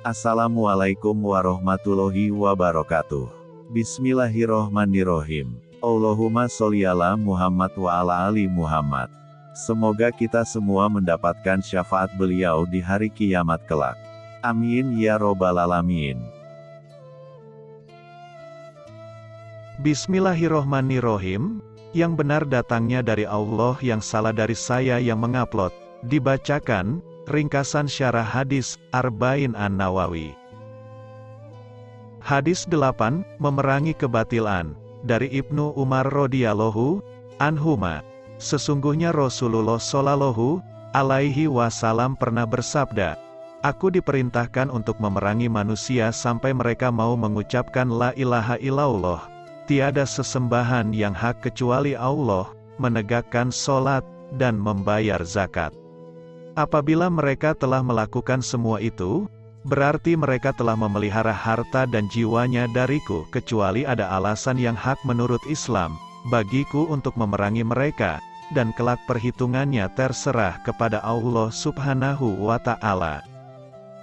Assalamualaikum warahmatullahi wabarakatuh. Bismillahirrohmanirrohim. Allahumma sholli Muhammad wa ala ali Muhammad. Semoga kita semua mendapatkan syafaat beliau di hari kiamat kelak. Amin ya robbal alamin. Bismillahirrohmanirrohim, yang benar datangnya dari Allah yang salah dari saya yang mengupload, dibacakan, ringkasan syarah hadis, Arba'in An-Nawawi. Hadis 8, Memerangi Kebatilan, dari Ibnu Umar radhiyallahu anhuma. Sesungguhnya Rasulullah Shallallahu alaihi wasallam pernah bersabda, Aku diperintahkan untuk memerangi manusia sampai mereka mau mengucapkan la ilaha illallah Tiada sesembahan yang hak kecuali Allah, menegakkan solat, dan membayar zakat. Apabila mereka telah melakukan semua itu, berarti mereka telah memelihara harta dan jiwanya dariku kecuali ada alasan yang hak menurut Islam, bagiku untuk memerangi mereka, dan kelak perhitungannya terserah kepada Allah subhanahu wa ta'ala.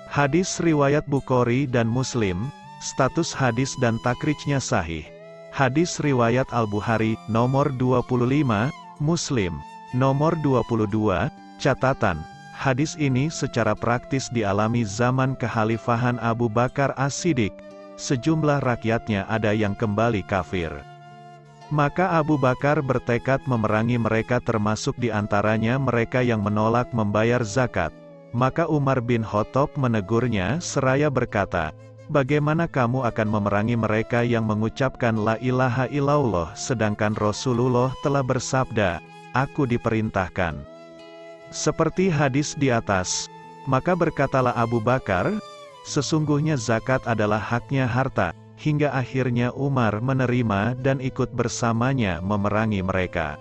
Hadis Riwayat Bukhari dan Muslim, status hadis dan takrijnya sahih. Hadis Riwayat Al-Bukhari, nomor 25, Muslim, nomor 22, catatan, hadis ini secara praktis dialami zaman kekhalifahan Abu Bakar As-Siddiq, sejumlah rakyatnya ada yang kembali kafir. Maka Abu Bakar bertekad memerangi mereka termasuk di antaranya mereka yang menolak membayar zakat. Maka Umar bin Khattab menegurnya seraya berkata, Bagaimana kamu akan memerangi mereka yang mengucapkan la ilaha illallah sedangkan Rasulullah telah bersabda, Aku diperintahkan. Seperti hadis di atas, maka berkatalah Abu Bakar, Sesungguhnya zakat adalah haknya harta, hingga akhirnya Umar menerima dan ikut bersamanya memerangi mereka.